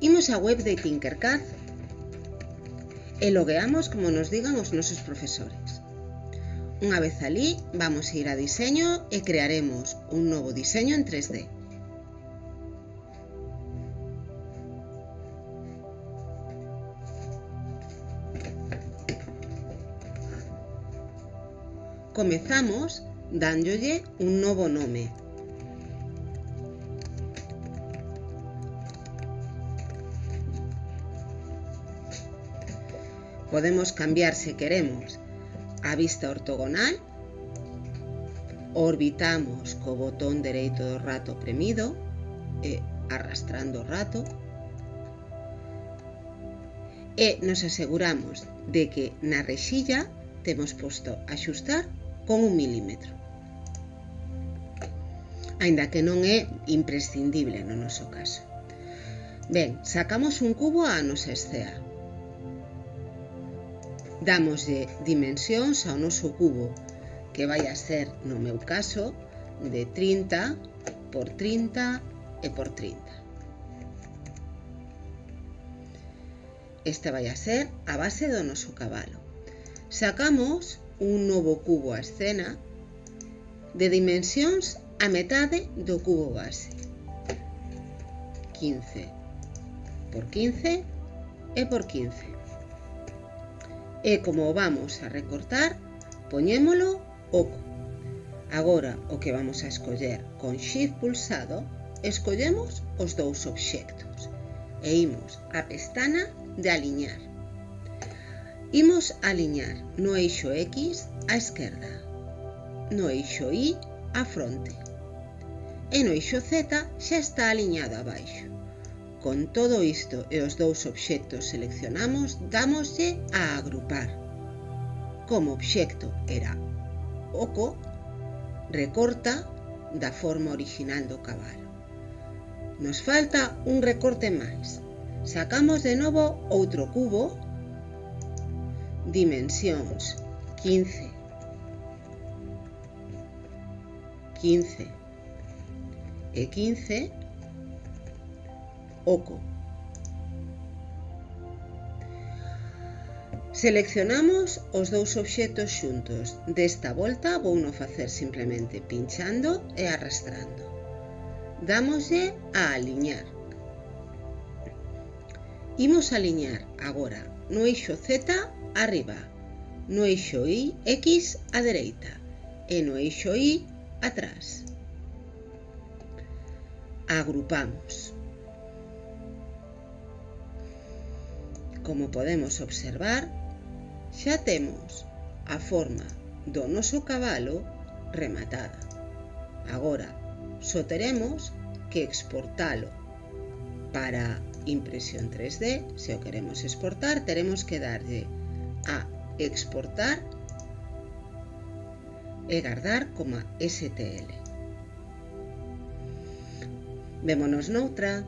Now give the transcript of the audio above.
Imos á web de Tinkercad e logueamos como nos digan os nosos profesores. Unha vez ali, vamos a ir a diseño e crearemos un novo diseño en 3D. Comezamos dándolle un novo nome, Podemos cambiar se queremos a vista ortogonal. Orbitamos co botón dereito do rato premido e arrastrando o rato. E nos aseguramos de que na rexilla temos posto axustar con un milímetro. Ainda que non é imprescindible no noso caso. Ben, sacamos un cubo á nosa escea. Damoslle dimensións ao noso cubo, que vai a ser, no meu caso, de 30 por 30 e por 30. Esta vai a ser a base do noso cabalo. Sacamos un novo cubo a escena de dimensións a metade do cubo base. 15 por 15 e por 15. E como vamos a recortar, poñémolo oco. Agora, o que vamos a escoller con Shift pulsado, escollemos os dous obxectos e imos á pestana de aliñar. Imos a aliñar no eixo X á esquerda, no eixo Y á fronte e no eixo Z xa está aliñado abaixo. Con todo isto e os dous obxectos seleccionamos, damoslle a agrupar. Como obxecto era oco, recorta da forma original do cabalo. Nos falta un recorte máis. Sacamos de novo outro cubo, dimensións 15, 15 e 15 oco. Seleccionamos os dous obxectos xuntos. Desta volta vou non facer simplemente pinchando e arrastrando. Dámoslle a aliñar. Imos aliñar agora no eixo Z arriba, no eixo Y X á dereita e no eixo Y atrás. Agrupamos. Como podemos observar, xa temos a forma do noso cabalo rematada. Agora, só teremos que exportalo. Para impresión 3D, se o queremos exportar, teremos que darlle a exportar e gardar como STL. Vémonos noutra.